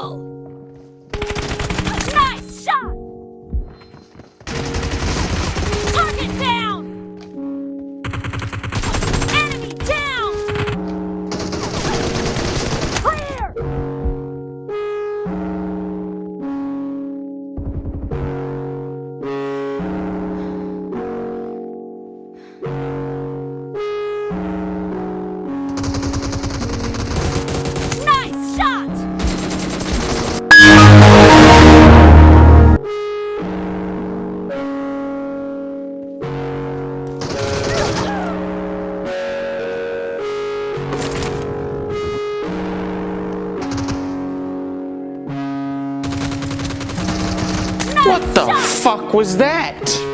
What was that?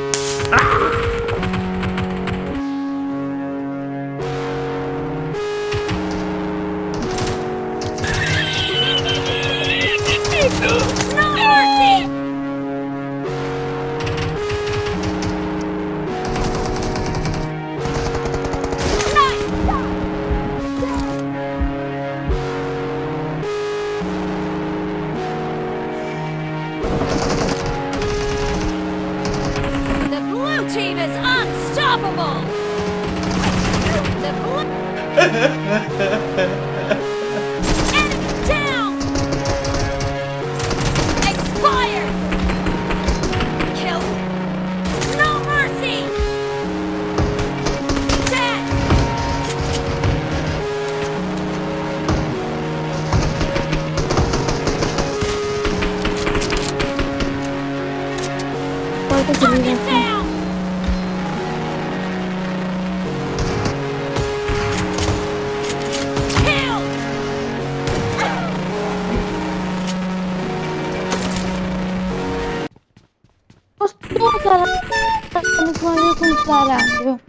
Me parar tá no planeta comparável.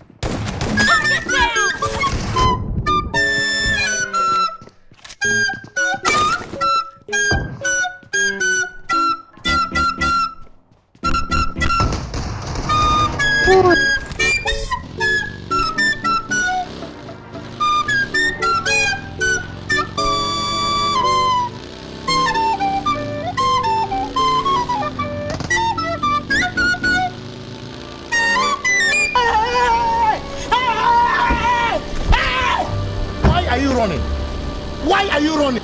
Caralho.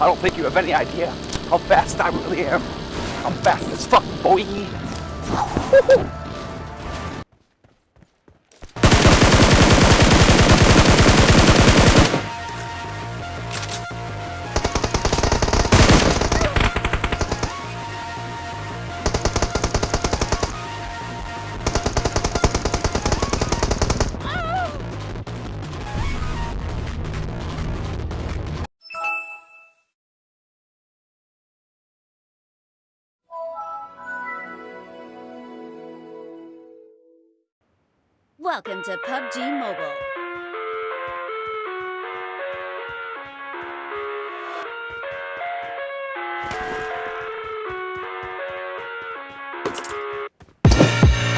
I don't think you have any idea how fast I really am. I'm fast as fuck, boy. Welcome to PUBG Mobile.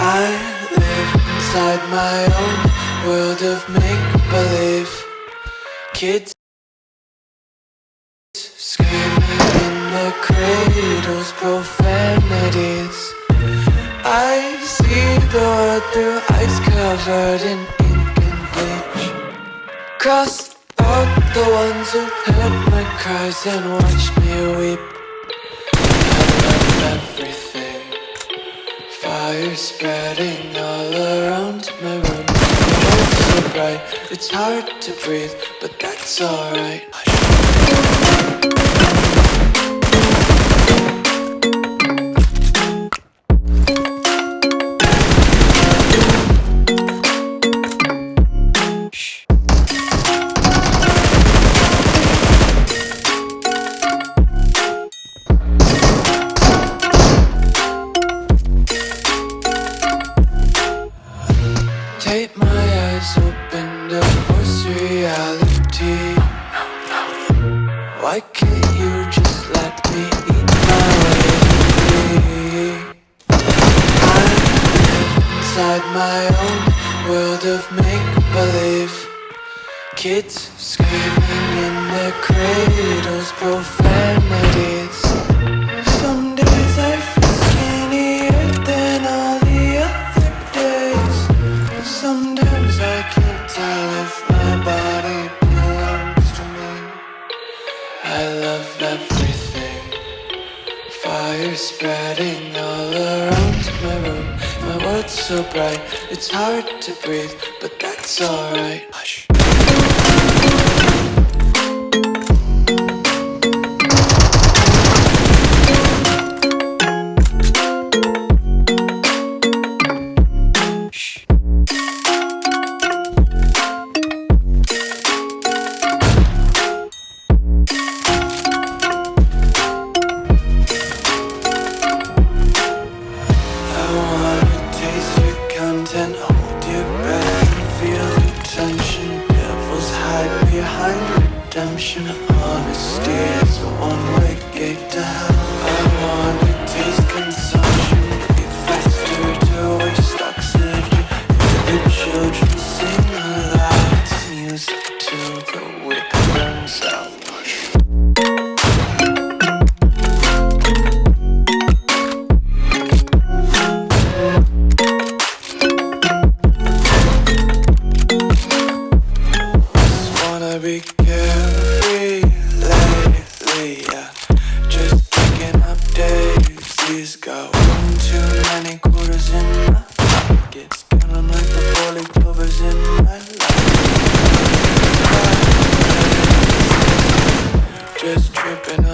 I live inside my own world of make-believe Kids screaming in their cradles, profanities through ice covered in ink and bleach Cross out the ones who heard my cries and watched me weep. I love everything. Fire spreading all around my room. It's so bright, it's hard to breathe But that's alright Why can't you just let me eat my way? I live inside my own world of make-believe Kids screaming in their cradles, profanities spreading all around my room. My world's so bright, it's hard to breathe But that's alright. Hush just tripping.